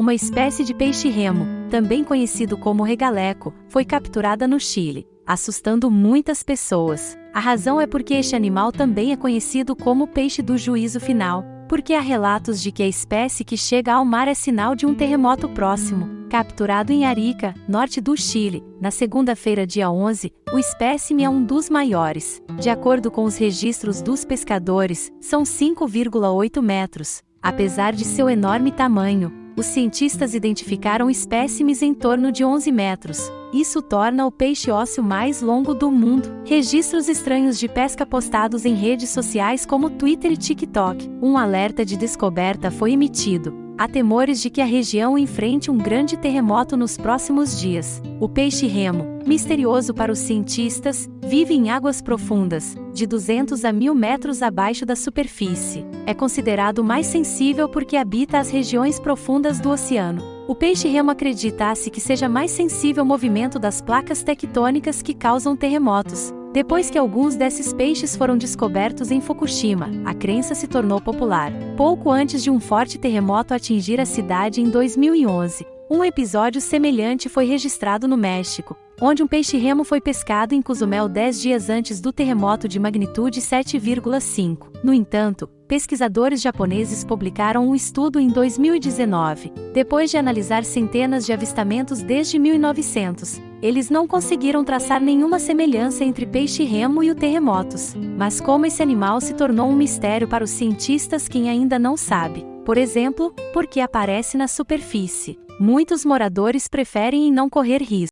uma espécie de peixe-remo, também conhecido como regaleco, foi capturada no Chile, assustando muitas pessoas. A razão é porque este animal também é conhecido como peixe do juízo final, porque há relatos de que a espécie que chega ao mar é sinal de um terremoto próximo. Capturado em Arica, norte do Chile, na segunda-feira, dia 11, o espécime é um dos maiores. De acordo com os registros dos pescadores, são 5,8 metros. Apesar de seu enorme tamanho, os cientistas identificaram espécimes em torno de 11 metros. Isso torna o peixe ósseo mais longo do mundo. Registros estranhos de pesca postados em redes sociais como Twitter e TikTok. Um alerta de descoberta foi emitido. Há temores de que a região enfrente um grande terremoto nos próximos dias. O peixe-remo, misterioso para os cientistas, vive em águas profundas, de 200 a 1000 metros abaixo da superfície. É considerado mais sensível porque habita as regiões profundas do oceano. O peixe-remo acredita-se que seja mais sensível ao movimento das placas tectônicas que causam terremotos. Depois que alguns desses peixes foram descobertos em Fukushima, a crença se tornou popular. Pouco antes de um forte terremoto atingir a cidade em 2011, um episódio semelhante foi registrado no México, onde um peixe-remo foi pescado em Cozumel 10 dias antes do terremoto de magnitude 7,5. No entanto, pesquisadores japoneses publicaram um estudo em 2019. Depois de analisar centenas de avistamentos desde 1900, eles não conseguiram traçar nenhuma semelhança entre peixe-remo e o terremotos. Mas como esse animal se tornou um mistério para os cientistas quem ainda não sabe. Por exemplo, porque aparece na superfície. Muitos moradores preferem não correr risco.